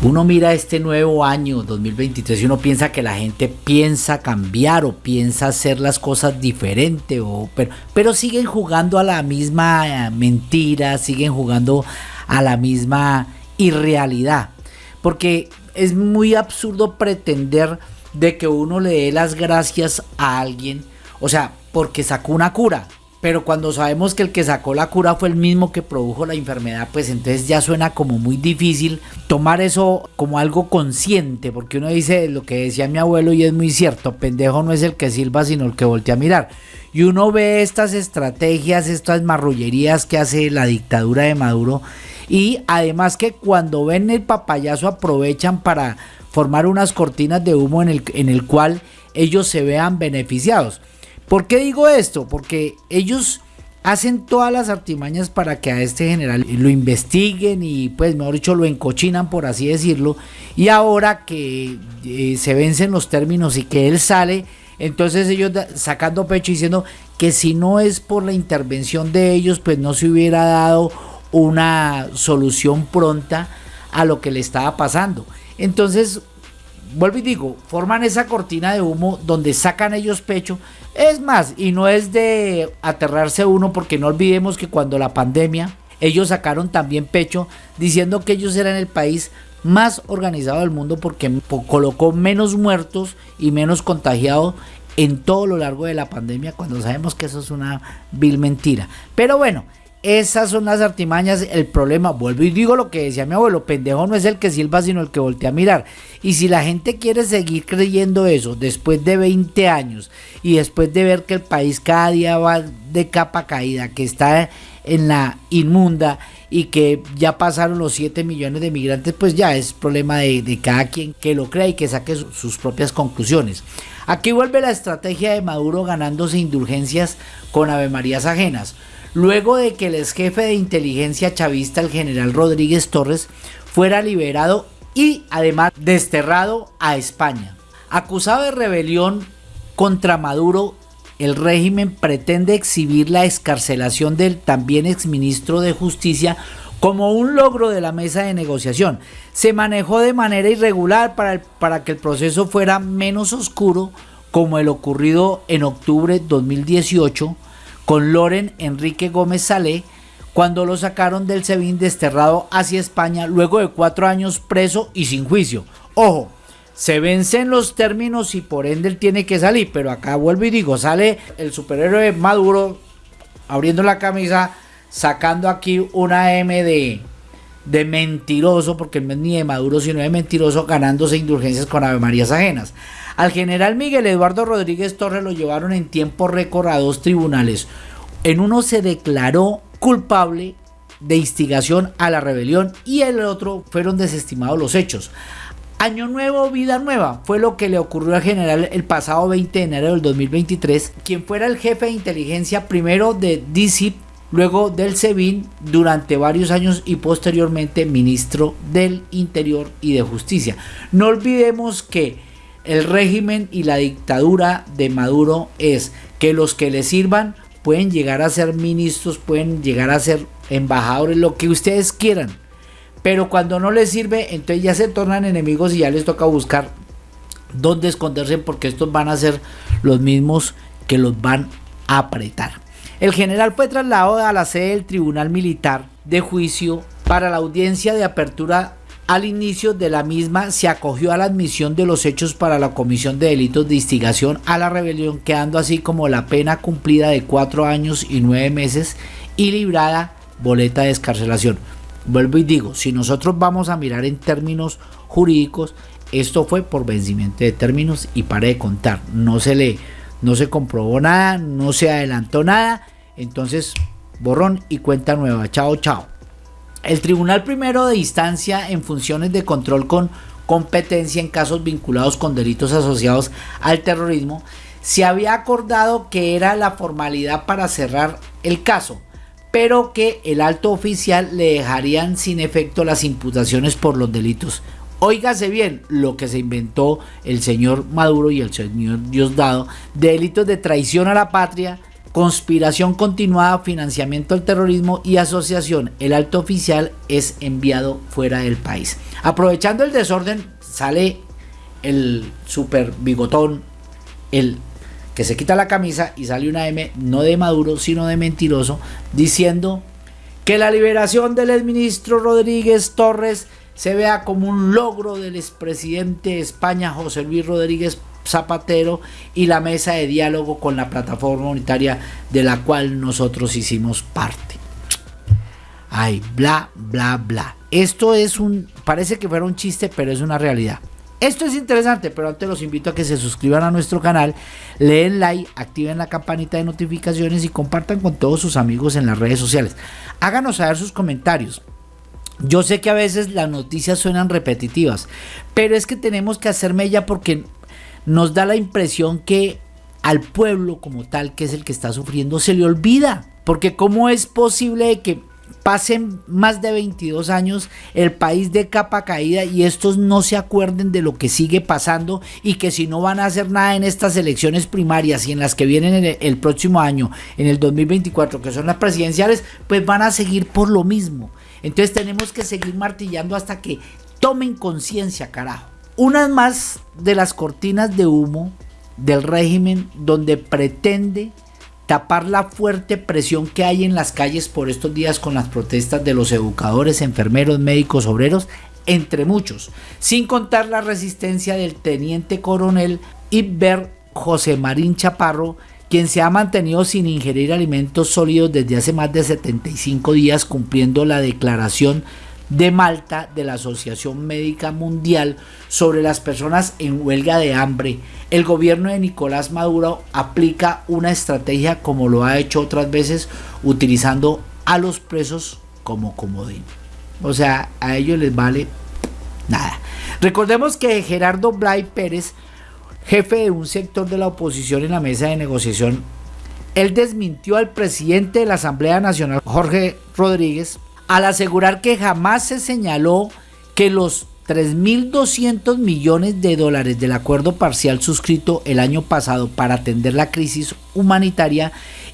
Uno mira este nuevo año 2023 y uno piensa que la gente piensa cambiar o piensa hacer las cosas diferente, o, pero, pero siguen jugando a la misma mentira, siguen jugando a la misma irrealidad. Porque es muy absurdo pretender de que uno le dé las gracias a alguien, o sea, porque sacó una cura. Pero cuando sabemos que el que sacó la cura fue el mismo que produjo la enfermedad, pues entonces ya suena como muy difícil tomar eso como algo consciente, porque uno dice lo que decía mi abuelo y es muy cierto, pendejo no es el que silba, sino el que voltea a mirar. Y uno ve estas estrategias, estas marrullerías que hace la dictadura de Maduro y además que cuando ven el papayazo aprovechan para formar unas cortinas de humo en el, en el cual ellos se vean beneficiados. ¿Por qué digo esto? Porque ellos hacen todas las artimañas para que a este general lo investiguen y pues mejor dicho lo encochinan por así decirlo y ahora que eh, se vencen los términos y que él sale entonces ellos sacando pecho diciendo que si no es por la intervención de ellos pues no se hubiera dado una solución pronta a lo que le estaba pasando entonces vuelvo y digo, forman esa cortina de humo donde sacan ellos pecho. Es más, y no es de aterrarse uno porque no olvidemos que cuando la pandemia, ellos sacaron también pecho diciendo que ellos eran el país más organizado del mundo porque colocó menos muertos y menos contagiados en todo lo largo de la pandemia cuando sabemos que eso es una vil mentira. Pero bueno, esas son las artimañas. El problema, vuelvo y digo lo que decía mi abuelo, pendejo no es el que silba, sino el que voltea a mirar. Y si la gente quiere seguir creyendo eso después de 20 años y después de ver que el país cada día va de capa caída, que está en la inmunda y que ya pasaron los 7 millones de migrantes, pues ya es problema de, cada quien que lo crea y que saque sus propias conclusiones. Aquí vuelve la estrategia de Maduro ganándose indulgencias con Ave Marías ajenas luego de que el ex jefe de inteligencia chavista, el general Rodríguez Torres, fuera liberado y además desterrado a España. Acusado de rebelión contra Maduro, el régimen pretende exhibir la escarcelación del también exministro de Justicia como un logro de la mesa de negociación. Se manejó de manera irregular para, para que el proceso fuera menos oscuro, como el ocurrido en octubre de 2018, con Loren Enrique Gómez Salé cuando lo sacaron del SEBIN desterrado hacia España luego de cuatro años preso y sin juicio. Ojo, se vencen los términos y por ende él tiene que salir, pero acá vuelvo y digo, sale el superhéroe Maduro abriendo la camisa, sacando aquí una M de, de mentiroso, porque no es ni de Maduro, sino de mentiroso, ganándose indulgencias con Ave Marías ajenas. Al general Miguel Eduardo Rodríguez Torres lo llevaron en tiempo récord a dos tribunales. En uno se declaró culpable de instigación a la rebelión y en el otro fueron desestimados los hechos. Año nuevo, vida nueva, fue lo que le ocurrió al general el pasado 20 de enero del 2023, quien fuera el jefe de inteligencia primero de DICIP, luego del SEBIN durante varios años y posteriormente ministro del Interior y de Justicia. No olvidemos que el régimen y la dictadura de Maduro es que los que le sirvan pueden llegar a ser ministros, pueden llegar a ser embajadores, lo que ustedes quieran. Pero cuando no les sirve, entonces ya se tornan enemigos y ya les toca buscar dónde esconderse porque estos van a ser los mismos que los van a apretar. El general fue trasladado a la sede del Tribunal Militar de Juicio para la audiencia de apertura al inicio de la misma se acogió a la admisión de los hechos para la comisión de delitos de instigación a la rebelión, quedando así como la pena cumplida de cuatro años y nueve meses y librada boleta de escarcelación. Vuelvo y digo, si nosotros vamos a mirar en términos jurídicos, esto fue por vencimiento de términos y para de contar. No se le, no se comprobó nada, no se adelantó nada. Entonces, borrón y cuenta nueva. Chao, chao. El Tribunal Primero de Instancia en funciones de control con competencia en casos vinculados con delitos asociados al terrorismo se había acordado que era la formalidad para cerrar el caso, pero que el alto oficial le dejarían sin efecto las imputaciones por los delitos. Óigase bien lo que se inventó el señor Maduro y el señor Diosdado, delitos de traición a la patria, conspiración continuada, financiamiento al terrorismo y asociación. El alto oficial es enviado fuera del país. Aprovechando el desorden, sale el super bigotón, el que se quita la camisa y sale una M, no de Maduro, sino de mentiroso, diciendo que la liberación del exministro Rodríguez Torres se vea como un logro del expresidente de España, José Luis Rodríguez Zapatero, y la mesa de diálogo con la plataforma unitaria de la cual nosotros hicimos parte. Ay, bla, bla, bla. Esto es un, parece que fuera un chiste, pero es una realidad. Esto es interesante, pero antes los invito a que se suscriban a nuestro canal, leen like, activen la campanita de notificaciones y compartan con todos sus amigos en las redes sociales. Háganos saber sus comentarios. Yo sé que a veces las noticias suenan repetitivas, pero es que tenemos que hacer mella porque nos da la impresión que al pueblo como tal, que es el que está sufriendo, se le olvida. Porque cómo es posible que pasen más de 22 años el país de capa caída y estos no se acuerden de lo que sigue pasando y que si no van a hacer nada en estas elecciones primarias y en las que vienen el, el próximo año, en el 2024, que son las presidenciales, pues van a seguir por lo mismo. Entonces tenemos que seguir martillando hasta que tomen conciencia, carajo. Una más de las cortinas de humo del régimen donde pretende tapar la fuerte presión que hay en las calles por estos días con las protestas de los educadores, enfermeros, médicos, obreros, entre muchos, sin contar la resistencia del teniente coronel Iber José Marín Chaparro, quien se ha mantenido sin ingerir alimentos sólidos desde hace más de 75 días cumpliendo la declaración de Malta de la Asociación Médica Mundial sobre las personas en huelga de hambre. El gobierno de Nicolás Maduro aplica una estrategia como lo ha hecho otras veces utilizando a los presos como comodín. O sea, a ellos les vale nada. Recordemos que Gerardo Blay Pérez jefe de un sector de la oposición en la mesa de negociación, él desmintió al presidente de la Asamblea Nacional, Jorge Rodríguez, al asegurar que jamás se señaló que los 3.200 millones de dólares del acuerdo parcial suscrito el año pasado para atender la crisis humanitaria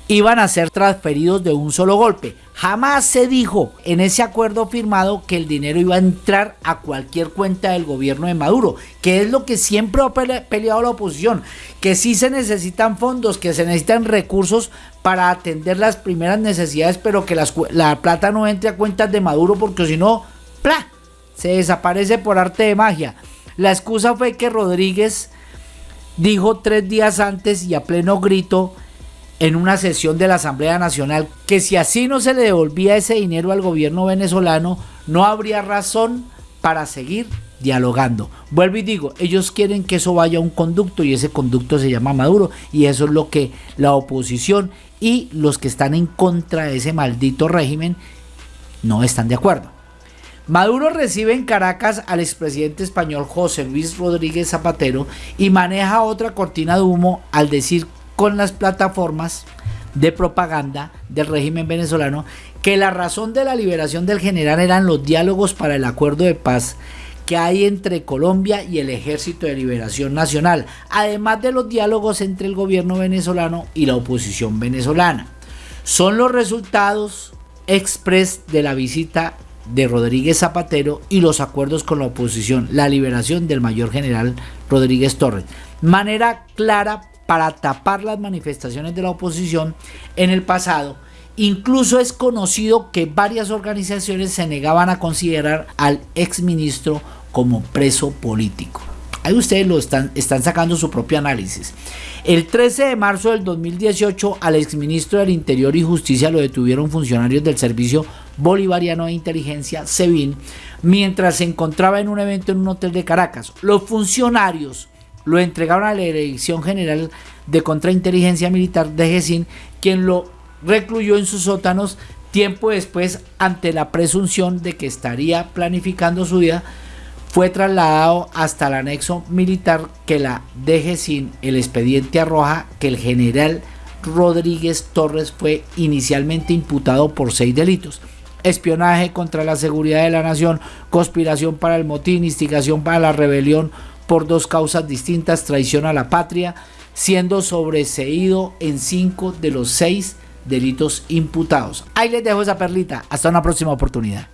iban a ser transferidos de un solo golpe. Jamás se dijo en ese acuerdo firmado que el dinero iba a entrar a cualquier cuenta del gobierno de Maduro, que es lo que siempre ha peleado la oposición, que sí se necesitan fondos, que se necesitan recursos para atender las primeras necesidades, pero que la plata no entre a cuentas de Maduro porque si no, ¡pla! se desaparece por arte de magia. La excusa fue que Rodríguez dijo tres días antes y a pleno grito en una sesión de la Asamblea Nacional que si así no se le devolvía ese dinero al gobierno venezolano, no habría razón para seguir dialogando. Vuelvo y digo, ellos quieren que eso vaya a un conducto y ese conducto se llama Maduro y eso es lo que la oposición y los que están en contra de ese maldito régimen no están de acuerdo. Maduro recibe en Caracas al expresidente español José Luis Rodríguez Zapatero y maneja otra cortina de humo al decir con las plataformas de propaganda del régimen venezolano que la razón de la liberación del general eran los diálogos para el acuerdo de paz que hay entre Colombia y el Ejército de Liberación Nacional, además de los diálogos entre el gobierno venezolano y la oposición venezolana. Son los resultados express de la visita de Rodríguez Zapatero y los acuerdos con la oposición, la liberación del mayor general Rodríguez Torres. Manera clara para tapar las manifestaciones de la oposición en el pasado. Incluso es conocido que varias organizaciones se negaban a considerar al exministro como preso político. Ahí ustedes lo están, sacando su propio análisis. El 13 de marzo del 2018 al exministro del Interior y Justicia lo detuvieron funcionarios del Servicio Bolivariano de Inteligencia, SEBIN, mientras se encontraba en un evento en un hotel de Caracas. Los funcionarios lo entregaron a la Dirección General de Contrainteligencia Militar de GESIN, quien lo recluyó en sus sótanos tiempo después ante la presunción de que estaría planificando su vida fue trasladado hasta el anexo militar que la DGCIN, el expediente arroja que el general Rodríguez Torres fue inicialmente imputado por seis delitos. Espionaje contra la seguridad de la nación, conspiración para el motín, instigación para la rebelión, por dos causas distintas, traición a la patria, siendo sobreseído en cinco de los seis delitos imputados. Ahí les dejo esa perlita. Hasta una próxima oportunidad.